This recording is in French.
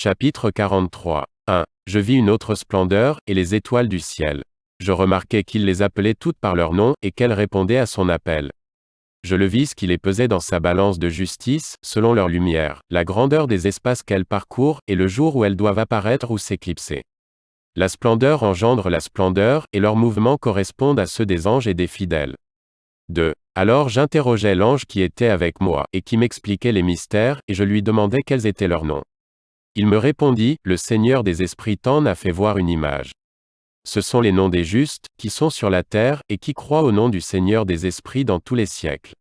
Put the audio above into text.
Chapitre 43. 1. Je vis une autre splendeur, et les étoiles du ciel. Je remarquai qu'il les appelait toutes par leur nom, et qu'elles répondaient à son appel. Je le vis qui les pesait dans sa balance de justice, selon leur lumière, la grandeur des espaces qu'elles parcourent, et le jour où elles doivent apparaître ou s'éclipser. La splendeur engendre la splendeur, et leurs mouvements correspondent à ceux des anges et des fidèles. 2. Alors j'interrogeai l'ange qui était avec moi, et qui m'expliquait les mystères, et je lui demandai quels étaient leurs noms. Il me répondit, Le Seigneur des esprits t'en a fait voir une image. Ce sont les noms des justes, qui sont sur la terre, et qui croient au nom du Seigneur des esprits dans tous les siècles.